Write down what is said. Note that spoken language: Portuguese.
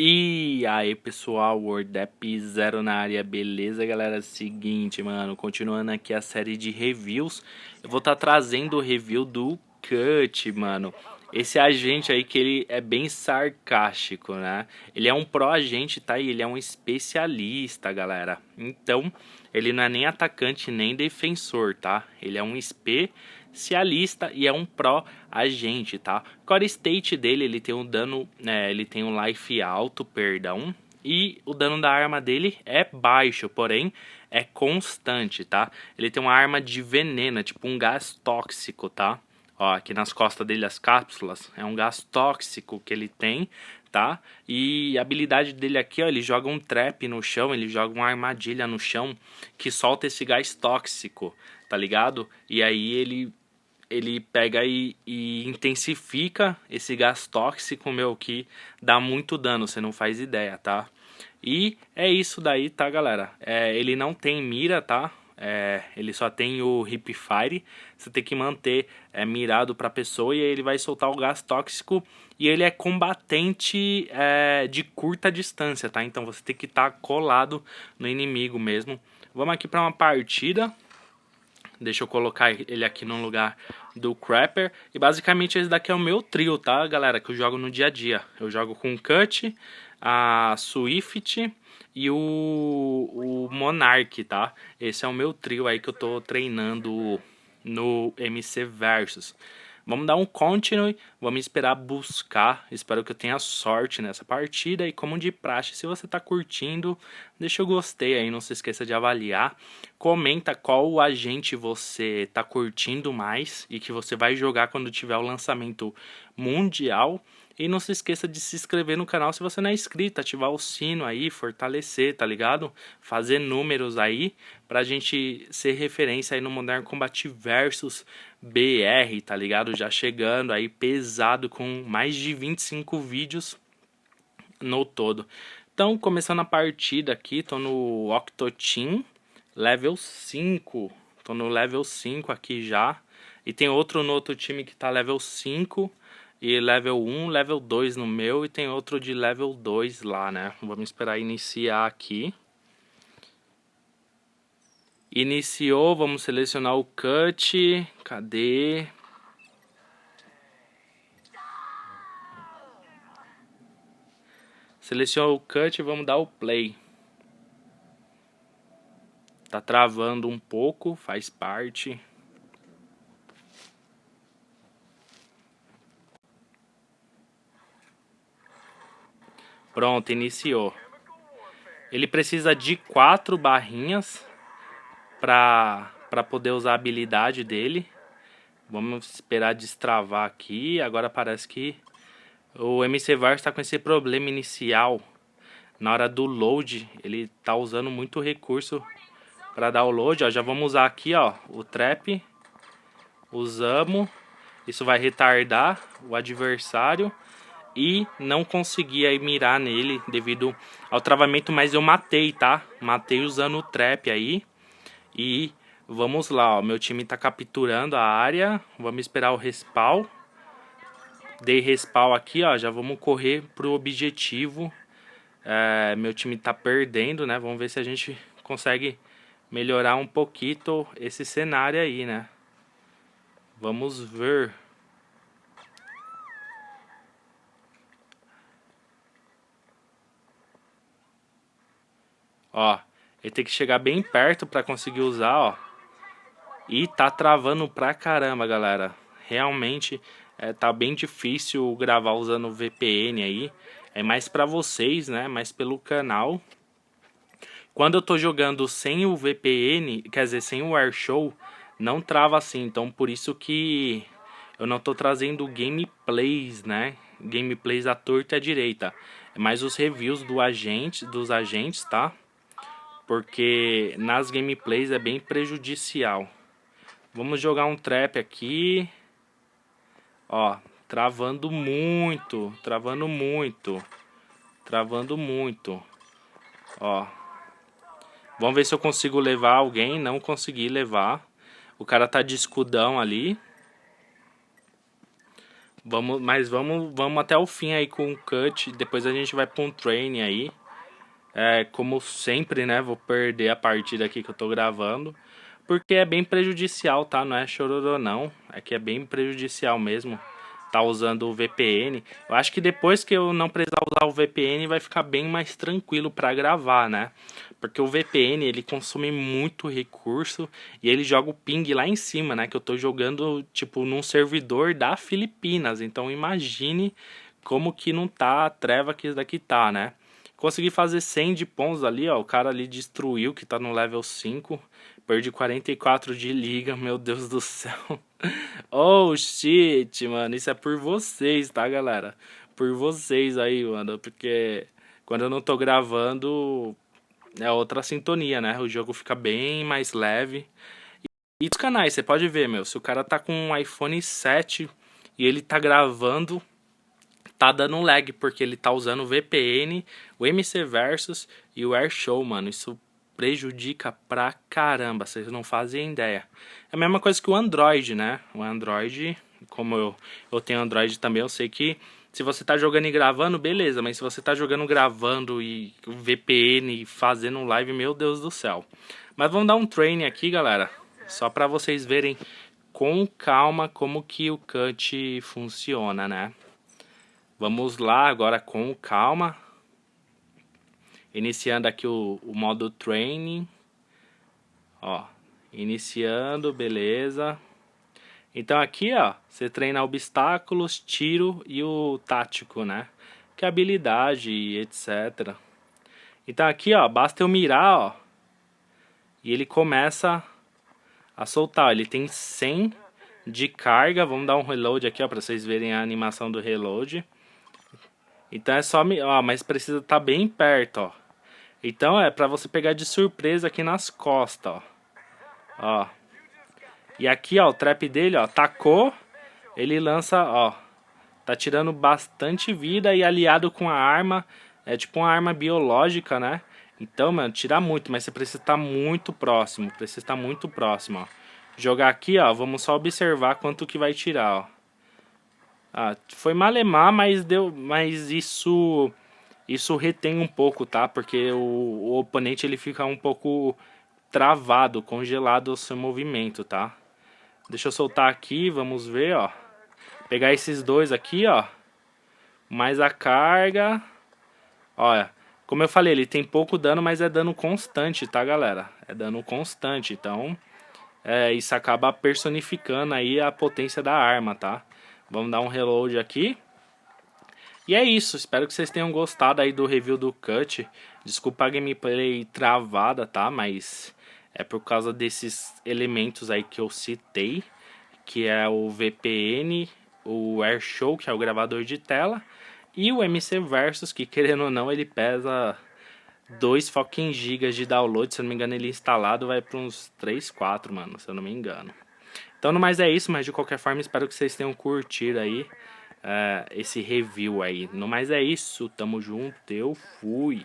E aí pessoal, WordApp Zero na área, beleza galera? Seguinte mano, continuando aqui a série de reviews Eu vou estar tá trazendo o review do Cut, mano Esse agente aí que ele é bem sarcástico, né? Ele é um pró-agente, tá? E ele é um especialista, galera Então, ele não é nem atacante nem defensor, tá? Ele é um especialista cialista e é um pró agente, tá? Core state dele, ele tem um dano, né, ele tem um life alto, perdão, e o dano da arma dele é baixo, porém é constante, tá? Ele tem uma arma de veneno, tipo um gás tóxico, tá? Ó, aqui nas costas dele as cápsulas, é um gás tóxico que ele tem, tá? E a habilidade dele aqui, ó, ele joga um trap no chão, ele joga uma armadilha no chão que solta esse gás tóxico, tá ligado? E aí ele ele pega e, e, intensifica esse gás tóxico, meu, que dá muito dano, você não faz ideia, tá? E é isso daí, tá, galera? É, ele não tem mira, tá? É, ele só tem o Hip Fire, você tem que manter é, mirado pra pessoa e aí ele vai soltar o gás tóxico e ele é combatente é, de curta distância, tá? Então você tem que estar tá colado no inimigo mesmo. Vamos aqui para uma partida, Deixa eu colocar ele aqui no lugar do Crapper. E basicamente esse daqui é o meu trio, tá, galera? Que eu jogo no dia a dia. Eu jogo com o Cut, a Swift e o, o Monarch, tá? Esse é o meu trio aí que eu tô treinando no MC Versus. Vamos dar um continue, vamos esperar buscar, espero que eu tenha sorte nessa partida. E como de praxe, se você está curtindo, deixa o gostei aí, não se esqueça de avaliar, comenta qual agente você está curtindo mais e que você vai jogar quando tiver o lançamento mundial e não se esqueça de se inscrever no canal se você não é inscrito, ativar o sino aí, fortalecer, tá ligado? Fazer números aí pra gente ser referência aí no Modern Combat Versus BR, tá ligado? Já chegando aí pesado com mais de 25 vídeos no todo. Então, começando a partida aqui, tô no Octoteam, level 5. Tô no level 5 aqui já. E tem outro no outro time que tá level 5 e level 1, level 2 no meu e tem outro de level 2 lá, né? Vamos esperar iniciar aqui. Iniciou, vamos selecionar o cut. Cadê? Selecionou o cut e vamos dar o play. Tá travando um pouco, faz parte. Pronto, iniciou. Ele precisa de quatro barrinhas para poder usar a habilidade dele. Vamos esperar destravar aqui. Agora parece que o MC VAR está com esse problema inicial. Na hora do load, ele está usando muito recurso para dar o load. Ó, já vamos usar aqui ó, o trap. Usamos. Isso vai retardar o adversário e não consegui aí mirar nele devido ao travamento, mas eu matei, tá? Matei usando o trap aí. E vamos lá, ó, meu time tá capturando a área, vamos esperar o respawn. Dei respawn aqui, ó, já vamos correr pro objetivo. É, meu time tá perdendo, né? Vamos ver se a gente consegue melhorar um pouquinho esse cenário aí, né? Vamos ver. Ó, ele tem que chegar bem perto para conseguir usar, ó. E tá travando pra caramba, galera. Realmente é, tá bem difícil gravar usando VPN aí. É mais pra vocês, né? Mais pelo canal. Quando eu tô jogando sem o VPN, quer dizer, sem o Airshow, não trava assim. Então por isso que eu não tô trazendo gameplays, né? Gameplays à torta e à direita. É mais os reviews do agente, dos agentes, tá? Porque nas gameplays é bem prejudicial. Vamos jogar um trap aqui. Ó, travando muito, travando muito, travando muito. Ó. Vamos ver se eu consigo levar alguém. Não consegui levar. O cara tá de escudão ali. Vamos, mas vamos, vamos até o fim aí com o cut. Depois a gente vai para um train aí. É, como sempre, né? Vou perder a partida aqui que eu tô gravando. Porque é bem prejudicial, tá? Não é chororô não. É que é bem prejudicial mesmo tá usando o VPN. Eu acho que depois que eu não precisar usar o VPN vai ficar bem mais tranquilo para gravar, né? Porque o VPN ele consome muito recurso e ele joga o ping lá em cima, né? Que eu tô jogando tipo num servidor da Filipinas. Então imagine como que não tá a treva que isso daqui tá, né? Consegui fazer 100 de pontos ali, ó. O cara ali destruiu, que tá no level 5. Perdi 44 de liga, meu Deus do céu. oh, shit, mano. Isso é por vocês, tá, galera? Por vocês aí, mano. Porque quando eu não tô gravando, é outra sintonia, né? O jogo fica bem mais leve. E os canais, você pode ver, meu. Se o cara tá com um iPhone 7 e ele tá gravando tá dando lag, porque ele tá usando o VPN, o MC Versus e o AirShow, mano. Isso prejudica pra caramba, vocês não fazem ideia. É a mesma coisa que o Android, né? O Android, como eu, eu tenho Android também, eu sei que se você tá jogando e gravando, beleza. Mas se você tá jogando, gravando e VPN e fazendo live, meu Deus do céu. Mas vamos dar um training aqui, galera. Só pra vocês verem com calma como que o cut funciona, né? Vamos lá agora com calma. Iniciando aqui o, o modo training. Ó, iniciando, beleza. Então aqui, ó, você treina obstáculos, tiro e o tático, né? Que é habilidade e etc. Então aqui, ó, basta eu mirar, ó. E ele começa a soltar. Ele tem 100 de carga. Vamos dar um reload aqui, ó, para vocês verem a animação do reload. Então é só... Ó, mas precisa estar tá bem perto, ó. Então é pra você pegar de surpresa aqui nas costas, ó. Ó. E aqui, ó, o trap dele, ó, tacou. Ele lança, ó. Tá tirando bastante vida e aliado com a arma. É tipo uma arma biológica, né? Então, mano, tira muito, mas você precisa estar muito próximo. Precisa estar muito próximo, ó. Jogar aqui, ó, vamos só observar quanto que vai tirar, ó. Ah, foi malemar, mas deu, mas isso isso retém um pouco, tá? Porque o, o oponente ele fica um pouco travado, congelado o seu movimento, tá? Deixa eu soltar aqui, vamos ver, ó. Pegar esses dois aqui, ó. Mais a carga. Olha, como eu falei, ele tem pouco dano, mas é dano constante, tá, galera? É dano constante, então... É, isso acaba personificando aí a potência da arma, tá? Vamos dar um reload aqui. E é isso, espero que vocês tenham gostado aí do review do Cut. Desculpa a gameplay travada, tá? Mas é por causa desses elementos aí que eu citei. Que é o VPN, o AirShow, que é o gravador de tela. E o MC Versus, que querendo ou não, ele pesa 2 fucking gigas de download. Se eu não me engano, ele instalado vai para uns 3, 4, mano, se eu não me engano. Então, no mais é isso, mas de qualquer forma, espero que vocês tenham curtido aí uh, esse review aí. No mais é isso, tamo junto, eu fui.